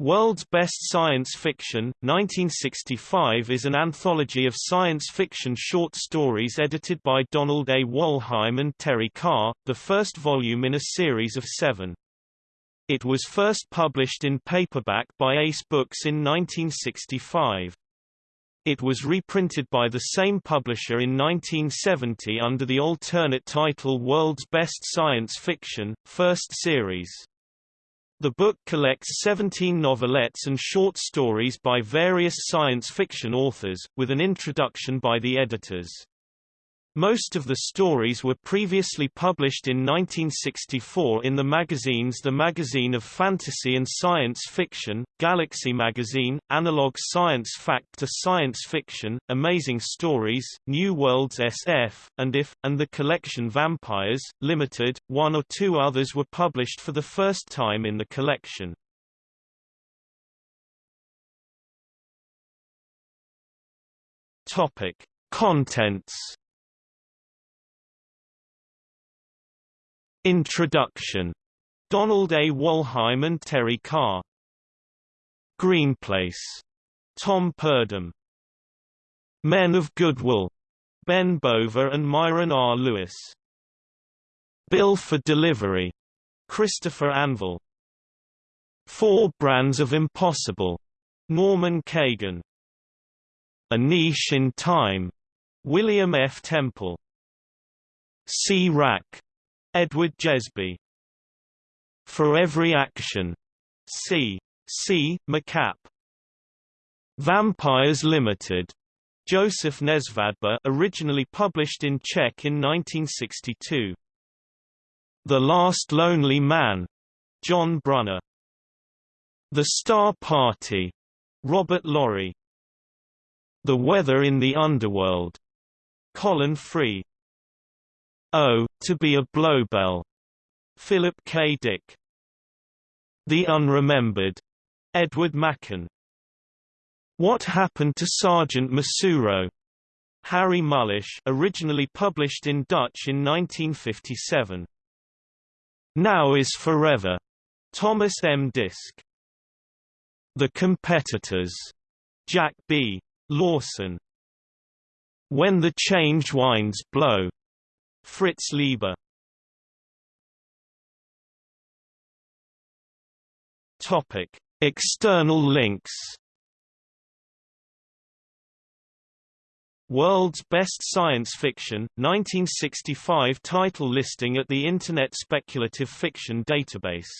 World's Best Science Fiction, 1965 is an anthology of science fiction short stories edited by Donald A. Wollheim and Terry Carr, the first volume in a series of seven. It was first published in paperback by Ace Books in 1965. It was reprinted by the same publisher in 1970 under the alternate title World's Best Science Fiction, First Series. The book collects 17 novelettes and short stories by various science fiction authors, with an introduction by the editors. Most of the stories were previously published in 1964 in the magazines The Magazine of Fantasy and Science Fiction, Galaxy Magazine, Analog Science Fact to Science Fiction, Amazing Stories, New Worlds SF, and If, and the collection Vampires, Limited. One or two others were published for the first time in the collection. Topic. Contents Introduction. Donald A. Wollheim and Terry Carr. Greenplace. Tom Purdom. Men of Goodwill. Ben Bova and Myron R. Lewis. Bill for Delivery. Christopher Anvil. Four Brands of Impossible. Norman Kagan. A Niche in Time. William F. Temple. Sea Wrack. Edward Jesby. For Every Action. C. C. MacApp. Vampires Limited. Joseph Nesvadba originally published in Czech in 1962. The Last Lonely Man. John Brunner. The Star Party. Robert Lory. The Weather in the Underworld. Colin Free. Oh, to be a Blobel. Philip K. Dick. The Unremembered. Edward Mackin. What Happened to Sergeant Masuro? Harry Mulisch originally published in Dutch in 1957. Now is Forever. Thomas M. Disch. The Competitors. Jack B. Lawson. When the Change Winds Blow. Fritz Leiber. Topic: External links. World's Best Science Fiction, 1965 title listing at the Internet Speculative Fiction Database